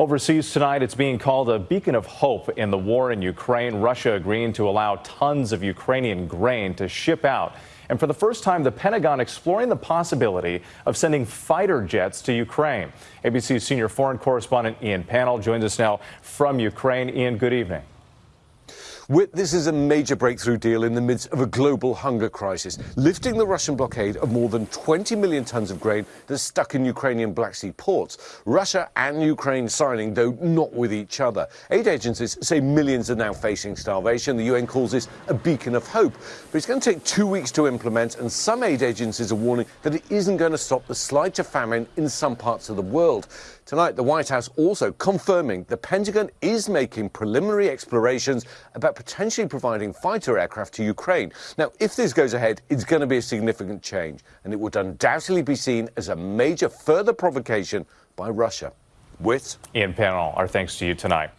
Overseas tonight, it's being called a beacon of hope in the war in Ukraine. Russia agreeing to allow tons of Ukrainian grain to ship out. And for the first time, the Pentagon exploring the possibility of sending fighter jets to Ukraine. ABC's senior foreign correspondent Ian Pannell joins us now from Ukraine. Ian, good evening. This is a major breakthrough deal in the midst of a global hunger crisis, lifting the Russian blockade of more than 20 million tons of grain that's stuck in Ukrainian Black Sea ports. Russia and Ukraine signing, though not with each other. Aid agencies say millions are now facing starvation. The UN calls this a beacon of hope. But it's going to take two weeks to implement, and some aid agencies are warning that it isn't going to stop the slide to famine in some parts of the world. Tonight, the White House also confirming the Pentagon is making preliminary explorations about potentially providing fighter aircraft to Ukraine. Now, if this goes ahead, it's going to be a significant change, and it would undoubtedly be seen as a major further provocation by Russia. With Ian Pannell, our thanks to you tonight.